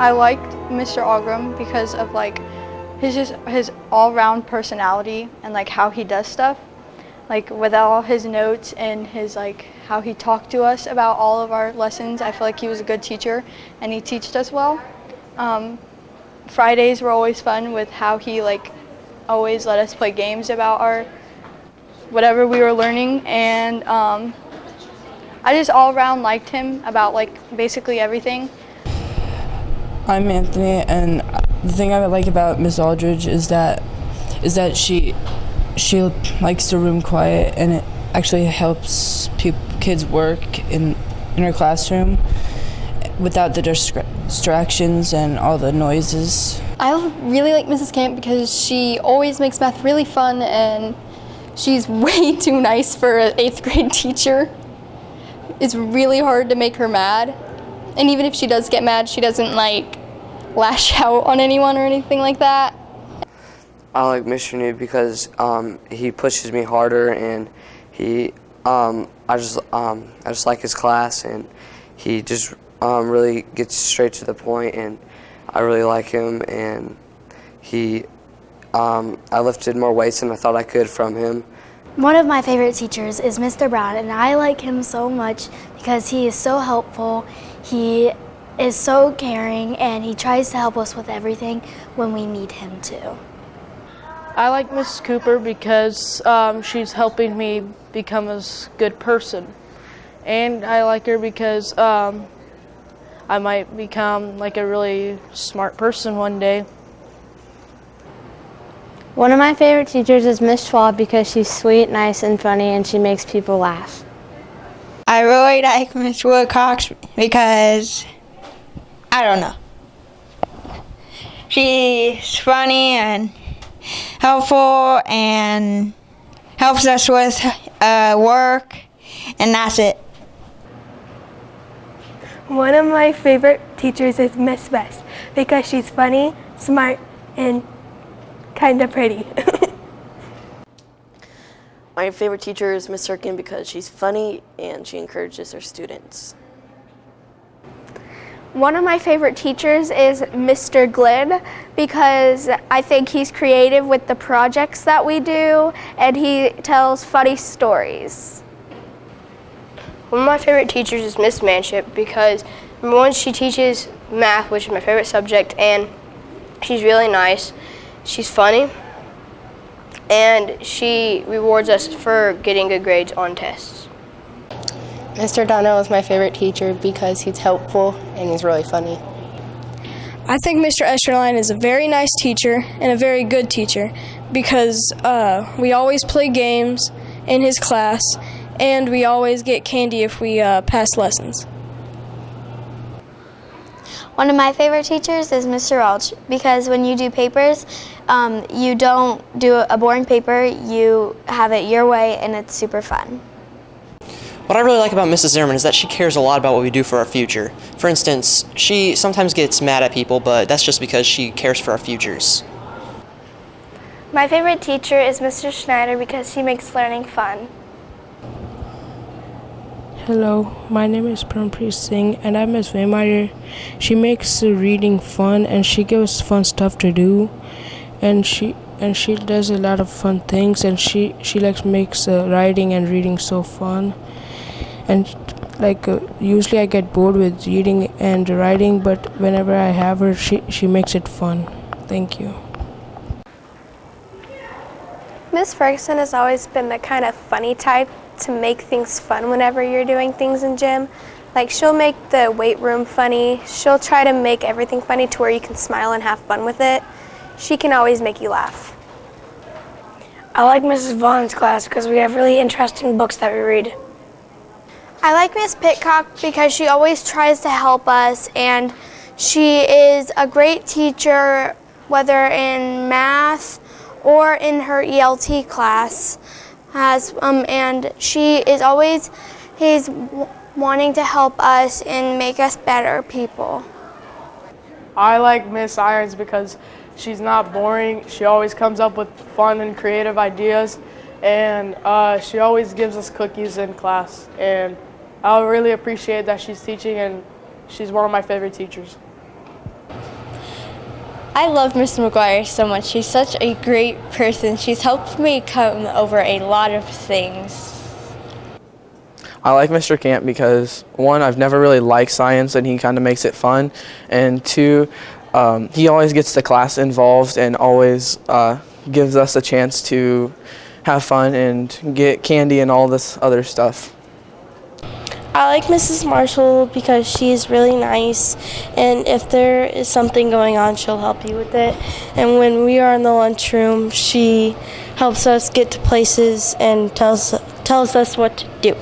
I liked Mr. Algram because of like his just his all-round personality and like how he does stuff. Like with all his notes and his like how he talked to us about all of our lessons, I feel like he was a good teacher and he taught us well. Um, Fridays were always fun with how he like always let us play games about our whatever we were learning and um, I just all around liked him about like basically everything. I'm Anthony and the thing I like about Miss Aldridge is that is that she she likes the room quiet and it actually helps kids work in in her classroom without the distractions and all the noises. I really like Mrs. Camp because she always makes math really fun and she's way too nice for an eighth grade teacher. It's really hard to make her mad. And even if she does get mad, she doesn't like lash out on anyone or anything like that. I like Mr. New because um, he pushes me harder and he, um, I just, um, I just like his class and he just um, really gets straight to the point and I really like him and he um, I lifted more weights than I thought I could from him. One of my favorite teachers is Mr. Brown and I like him so much because he is so helpful. He is so caring and he tries to help us with everything when we need him to. I like Mrs. Cooper because um, she's helping me become a good person. And I like her because um, I might become like a really smart person one day. One of my favorite teachers is Miss Schwab because she's sweet, nice, and funny, and she makes people laugh. I really like Miss Woodcox because, I don't know. She's funny and helpful and helps us with uh, work, and that's it. One of my favorite teachers is Miss West because she's funny, smart, and kind of pretty. my favorite teacher is Miss Sirkin because she's funny and she encourages her students. One of my favorite teachers is Mr. Glynn because I think he's creative with the projects that we do and he tells funny stories. One of my favorite teachers is Miss Manship because number one, she teaches math, which is my favorite subject, and she's really nice. She's funny, and she rewards us for getting good grades on tests. Mr. Donnell is my favorite teacher because he's helpful and he's really funny. I think Mr. Esterline is a very nice teacher and a very good teacher because uh, we always play games in his class and we always get candy if we uh, pass lessons. One of my favorite teachers is Mr. Welch because when you do papers, um, you don't do a boring paper, you have it your way and it's super fun. What I really like about Mrs. Zimmerman is that she cares a lot about what we do for our future. For instance, she sometimes gets mad at people, but that's just because she cares for our futures. My favorite teacher is Mr. Schneider because he makes learning fun. Hello, my name is Prampreet Singh and I'm Miss Waymeyer. She makes reading fun and she gives fun stuff to do and she and she does a lot of fun things and she she likes makes uh, writing and reading so fun and like uh, usually I get bored with reading and writing but whenever I have her she she makes it fun. Thank you. Miss Ferguson has always been the kind of funny type to make things fun whenever you're doing things in gym. Like she'll make the weight room funny. She'll try to make everything funny to where you can smile and have fun with it. She can always make you laugh. I like Mrs. Vaughn's class because we have really interesting books that we read. I like Miss Pitcock because she always tries to help us and she is a great teacher whether in math or in her ELT class has, um, and she is always he's wanting to help us and make us better people. I like Miss Irons because she's not boring. She always comes up with fun and creative ideas, and uh, she always gives us cookies in class. And I really appreciate that she's teaching, and she's one of my favorite teachers. I love Mrs. McGuire so much. She's such a great person. She's helped me come over a lot of things. I like Mr. Camp because one, I've never really liked science and he kind of makes it fun, and two, um, he always gets the class involved and always uh, gives us a chance to have fun and get candy and all this other stuff. I like Mrs. Marshall because she's really nice, and if there is something going on, she'll help you with it. And when we are in the lunchroom, she helps us get to places and tells tells us what to do.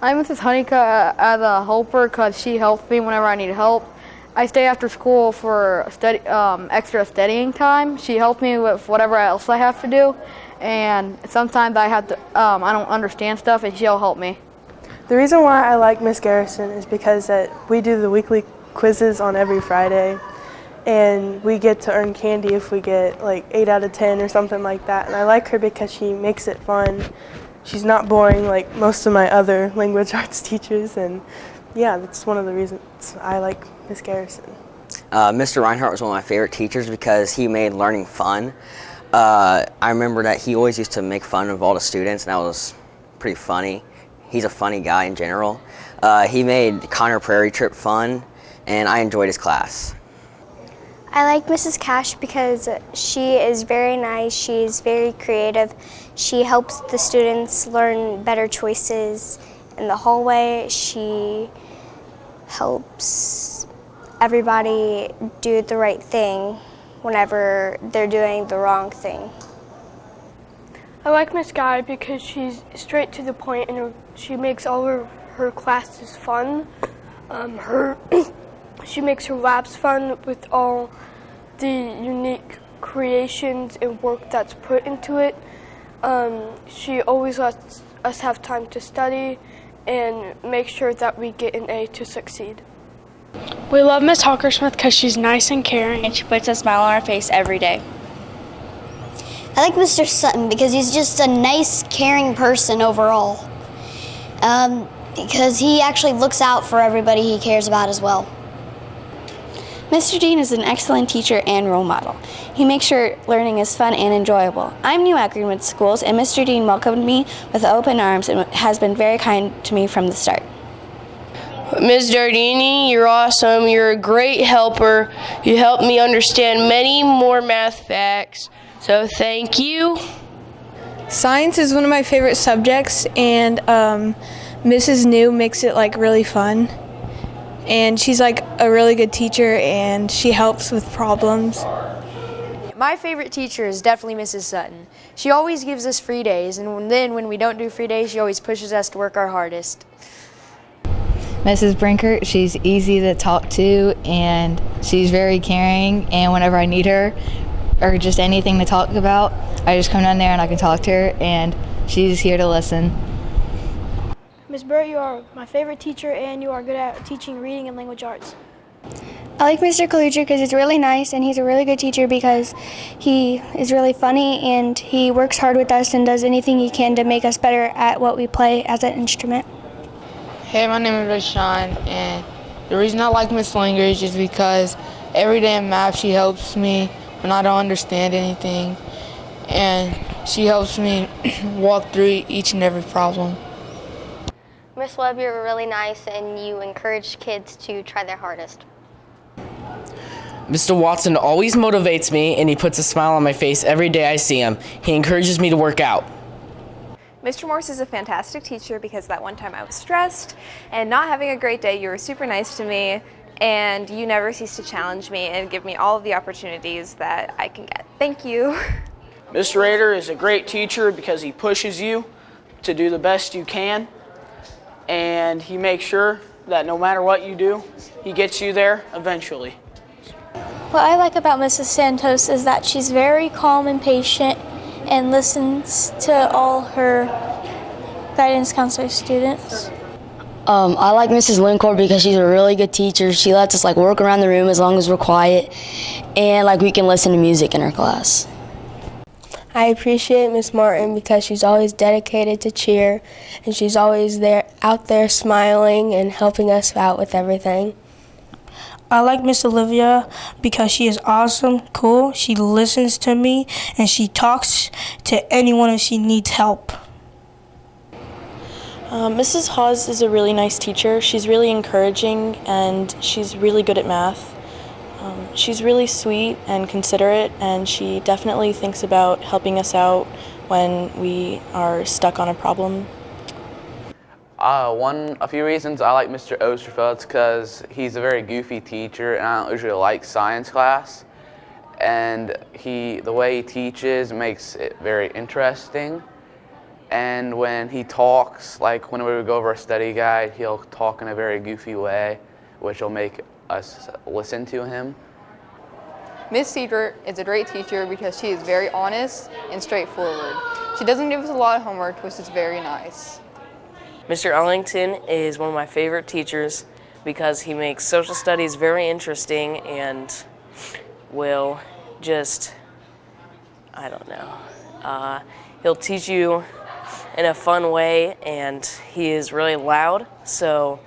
I'm Mrs. Honeycutt as a helper because she helps me whenever I need help. I stay after school for study, um, extra studying time. She helps me with whatever else I have to do, and sometimes I have to. Um, I don't understand stuff, and she'll help me. The reason why I like Miss Garrison is because that we do the weekly quizzes on every Friday, and we get to earn candy if we get like eight out of ten or something like that. And I like her because she makes it fun. She's not boring like most of my other language arts teachers, and yeah, that's one of the reasons I like Miss Garrison. Uh, Mr. Reinhardt was one of my favorite teachers because he made learning fun. Uh, I remember that he always used to make fun of all the students, and that was pretty funny. He's a funny guy in general. Uh, he made Conner Prairie Trip fun, and I enjoyed his class. I like Mrs. Cash because she is very nice, she's very creative. She helps the students learn better choices in the hallway. She helps everybody do the right thing whenever they're doing the wrong thing. I like Miss Guy because she's straight to the point and she makes all her, her classes fun. Um, her she makes her labs fun with all the unique creations and work that's put into it. Um, she always lets us have time to study and make sure that we get an A to succeed. We love Miss Hawkersmith because she's nice and caring. And she puts a smile on our face every day. I like Mr. Sutton because he's just a nice, caring person overall. Um, because he actually looks out for everybody he cares about as well. Mr. Dean is an excellent teacher and role model. He makes sure learning is fun and enjoyable. I'm new at Greenwood Schools, and Mr. Dean welcomed me with open arms and has been very kind to me from the start. Ms. Dardini, you're awesome. You're a great helper. You helped me understand many more math facts. So thank you. Science is one of my favorite subjects, and um, Mrs. New makes it like really fun. And she's like a really good teacher, and she helps with problems. My favorite teacher is definitely Mrs. Sutton. She always gives us free days, and then when we don't do free days, she always pushes us to work our hardest. Mrs. Brinkert, she's easy to talk to and she's very caring. And whenever I need her or just anything to talk about, I just come down there and I can talk to her, and she's here to listen. Ms. Burt, you are my favorite teacher and you are good at teaching reading and language arts. I like Mr. Kalucher because he's really nice and he's a really good teacher because he is really funny and he works hard with us and does anything he can to make us better at what we play as an instrument. Hey, my name is Rashawn, and the reason I like Miss Language is because every day in math she helps me when I don't understand anything, and she helps me walk through each and every problem. Miss Webb, you're really nice and you encourage kids to try their hardest. Mr. Watson always motivates me and he puts a smile on my face every day I see him. He encourages me to work out. Mr. Morse is a fantastic teacher because that one time I was stressed and not having a great day, you were super nice to me and you never cease to challenge me and give me all of the opportunities that I can get. Thank you. Mr. Rader is a great teacher because he pushes you to do the best you can and he makes sure that no matter what you do, he gets you there eventually. What I like about Mrs. Santos is that she's very calm and patient and listens to all her guidance counselor students. Um, I like Mrs. Lincourt because she's a really good teacher. She lets us like work around the room as long as we're quiet and like we can listen to music in her class. I appreciate Miss Martin because she's always dedicated to cheer and she's always there out there smiling and helping us out with everything. I like Miss Olivia because she is awesome, cool, she listens to me, and she talks to anyone if she needs help. Um, Mrs. Hawes is a really nice teacher. She's really encouraging and she's really good at math. Um, she's really sweet and considerate, and she definitely thinks about helping us out when we are stuck on a problem. Uh, one, a few reasons I like Mr. Osterfeld because he's a very goofy teacher and I don't usually like science class. And he, the way he teaches makes it very interesting. And when he talks, like when we would go over a study guide, he'll talk in a very goofy way, which will make us listen to him. Miss Siebert is a great teacher because she is very honest and straightforward. She doesn't give us a lot of homework, which is very nice. Mr. Ellington is one of my favorite teachers because he makes social studies very interesting and will just, I don't know, uh, he'll teach you in a fun way and he is really loud so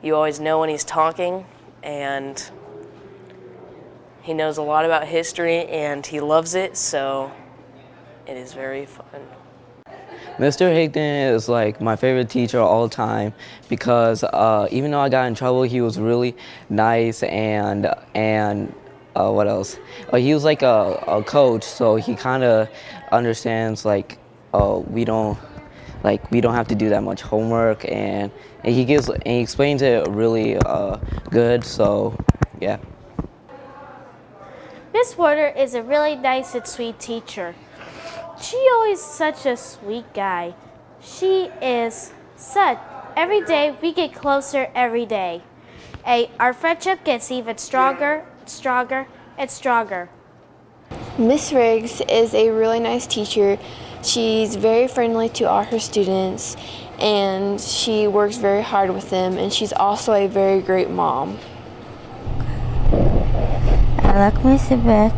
you always know when he's talking and he knows a lot about history and he loves it so it is very fun. Mr. Higdon is like my favorite teacher all time because uh, even though I got in trouble, he was really nice and and uh, what else? Uh, he was like a, a coach, so he kind of understands like uh, we don't like we don't have to do that much homework, and, and he gives and he explains it really uh, good. So yeah. Miss Porter is a really nice and sweet teacher. She always such a sweet guy. She is such. Every day we get closer every day. A, our friendship gets even stronger, stronger, and stronger. Miss Riggs is a really nice teacher. She's very friendly to all her students and she works very hard with them and she's also a very great mom. I like Mr. Beck.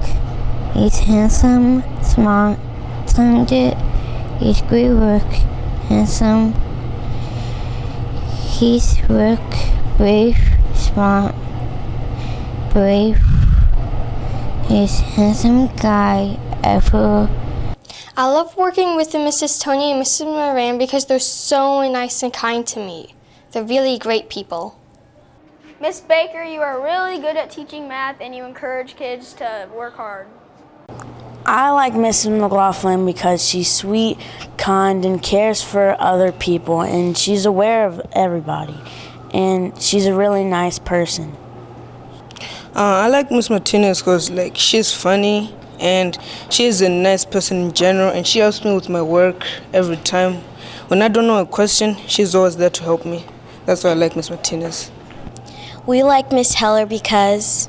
He's handsome, smart, talented, he's great work, handsome, he's work, brave, smart, brave, he's handsome guy ever. I love working with the Mrs. Tony and Mrs. Moran because they're so nice and kind to me. They're really great people. Miss Baker, you are really good at teaching math and you encourage kids to work hard. I like Mrs. McLaughlin because she's sweet, kind, and cares for other people, and she's aware of everybody. And she's a really nice person. Uh, I like Miss Martinez because like she's funny and she's a nice person in general, and she helps me with my work every time. When I don't know a question, she's always there to help me. That's why I like Miss Martinez. We like Miss Heller because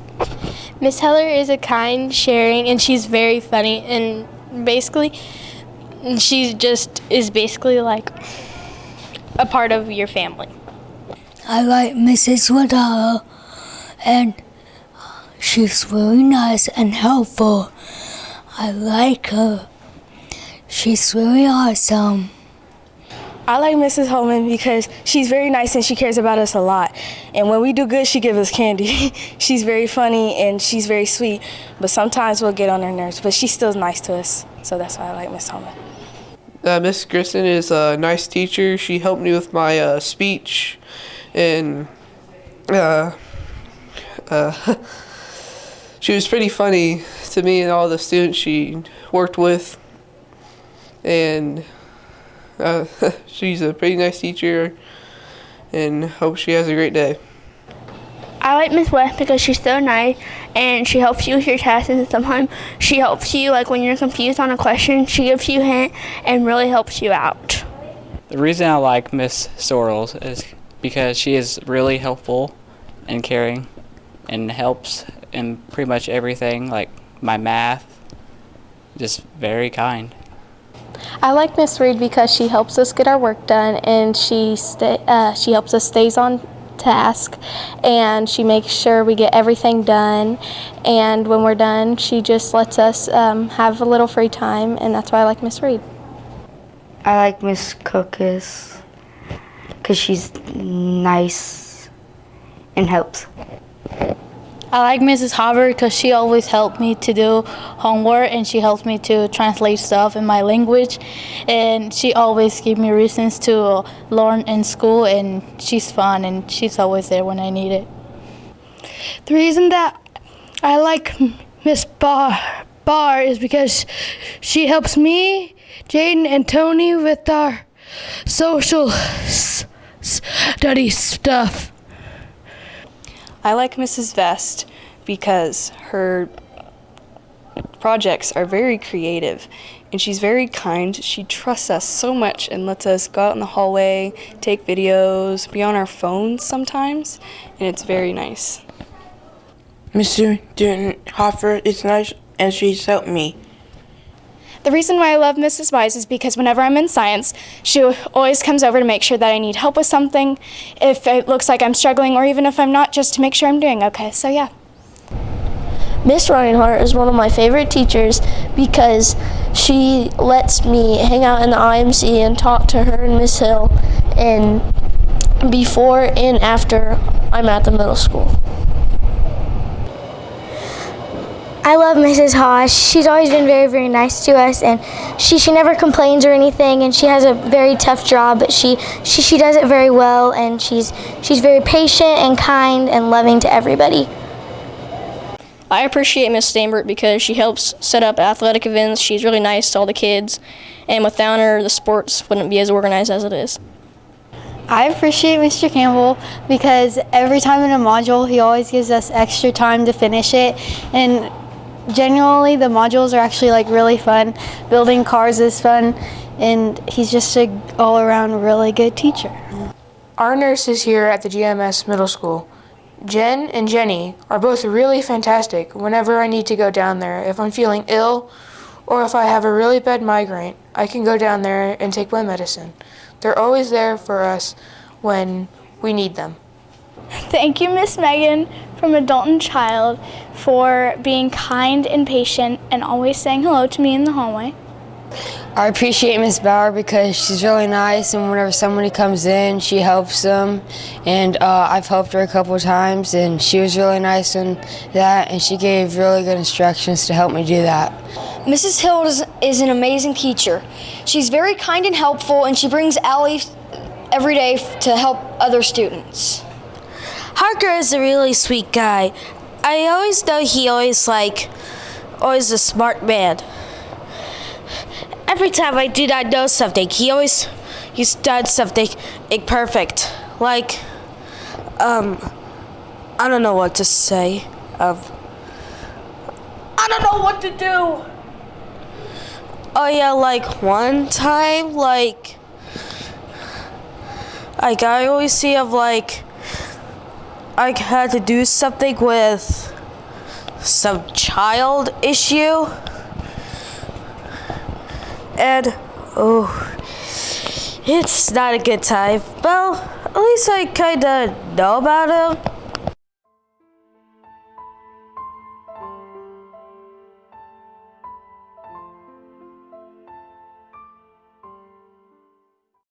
Miss Heller is a kind, sharing, and she's very funny. And basically, she just is basically like a part of your family. I like Mrs. Wadala, and she's very nice and helpful. I like her. She's very awesome. I like Mrs. Holman because she's very nice and she cares about us a lot. And when we do good, she gives us candy. she's very funny and she's very sweet, but sometimes we'll get on her nerves, but she's still nice to us. So that's why I like Miss Holman. Uh, Miss Grisson is a nice teacher. She helped me with my uh, speech and uh, uh, she was pretty funny to me and all the students she worked with. And uh, she's a pretty nice teacher and hope she has a great day. I like Miss West because she's so nice and she helps you with your tests and sometimes she helps you like when you're confused on a question she gives you a hint and really helps you out. The reason I like Miss Sorrells is because she is really helpful and caring and helps in pretty much everything like my math just very kind. I like Miss Reed because she helps us get our work done and she uh, she helps us stays on task and she makes sure we get everything done and when we're done she just lets us um, have a little free time and that's why I like Miss Reed. I like Miss Cookis because she's nice and helps. I like Mrs. Hopper because she always helped me to do homework and she helps me to translate stuff in my language. And she always gives me reasons to learn in school and she's fun and she's always there when I need it. The reason that I like Miss Barr is because she helps me, Jaden, and Tony with our social study stuff. I like Mrs. Vest because her projects are very creative and she's very kind. She trusts us so much and lets us go out in the hallway, take videos, be on our phones sometimes, and it's very nice. Mr. Hoffer is nice and she's helped me. The reason why I love Mrs. Wise is because whenever I'm in science, she always comes over to make sure that I need help with something, if it looks like I'm struggling, or even if I'm not, just to make sure I'm doing okay. So, yeah. Miss Reinhardt is one of my favorite teachers because she lets me hang out in the IMC and talk to her and Miss Hill and before and after I'm at the middle school. I love Mrs. Haas. She's always been very, very nice to us, and she, she never complains or anything. And she has a very tough job, but she, she she does it very well, and she's she's very patient and kind and loving to everybody. I appreciate Miss Steinbert because she helps set up athletic events. She's really nice to all the kids, and without her, the sports wouldn't be as organized as it is. I appreciate Mr. Campbell because every time in a module, he always gives us extra time to finish it, and generally the modules are actually like really fun. Building cars is fun and he's just a all around really good teacher. Our nurses here at the GMS Middle School, Jen and Jenny, are both really fantastic whenever I need to go down there. If I'm feeling ill or if I have a really bad migraine, I can go down there and take my medicine. They're always there for us when we need them. Thank you, Miss Megan from Adult and Child, for being kind and patient and always saying hello to me in the hallway. I appreciate Miss Bauer because she's really nice and whenever somebody comes in, she helps them. And uh, I've helped her a couple of times and she was really nice in that and she gave really good instructions to help me do that. Mrs. Hill is, is an amazing teacher. She's very kind and helpful and she brings Allie every day to help other students. Harker is a really sweet guy. I always know he always like, always a smart man. Every time I do not know something, he always, he's done something perfect. Like, um, I don't know what to say. Um, I don't know what to do. Oh yeah, like one time, like, like I always see of like, I had to do something with some child issue. And, oh, it's not a good time. Well, at least I kind of know about him.